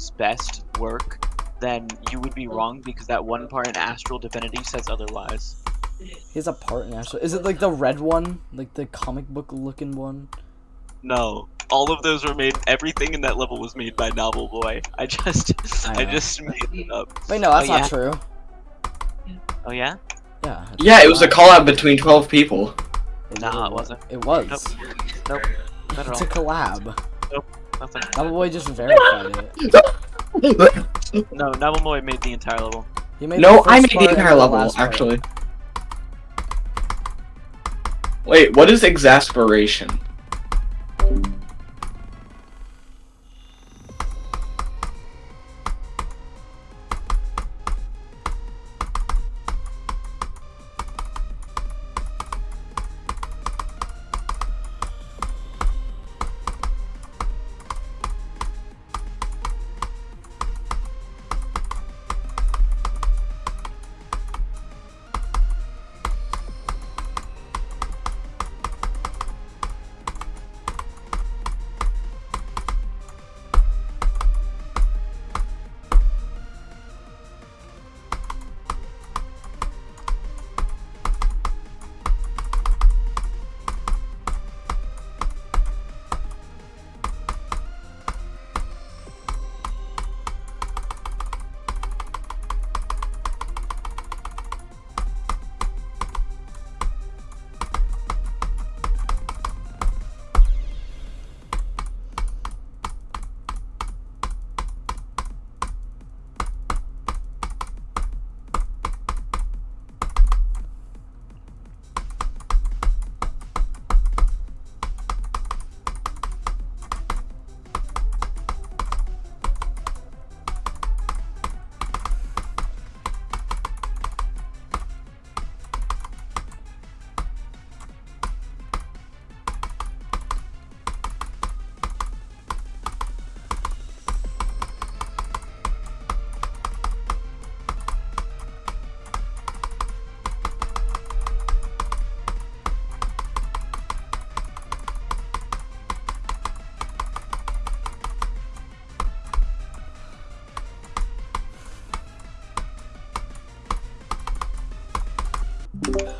his best work, then you would be wrong because that one part in Astral Divinity says otherwise. He has a part in Astral. Is it like the red one? Like the comic book looking one? No, all of those were made. Everything in that level was made by Novel Boy. I just, I I, just made it up. Wait, no, that's Oh, not yeah? true. Oh yeah? Yeah. Yeah, it was a not. collab between 12 people. It Nah, it wasn't. It was. Nope. Not at It's a all. collab. Nothing. Double Boy just verified it. No, Novel Boy made the entire level. He made no, I made the entire level, last part. actually. Wait, what is exasperation?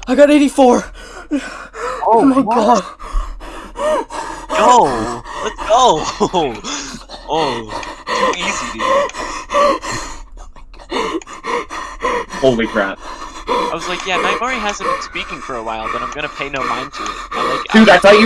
I got 84! Oh, my god! Go! Let's go! Oh, too easy, dude. Holy crap. I was like, yeah, Nightmare hasn't been speaking for a while, but I'm gonna pay no mind to it. I like. Dude, I thought you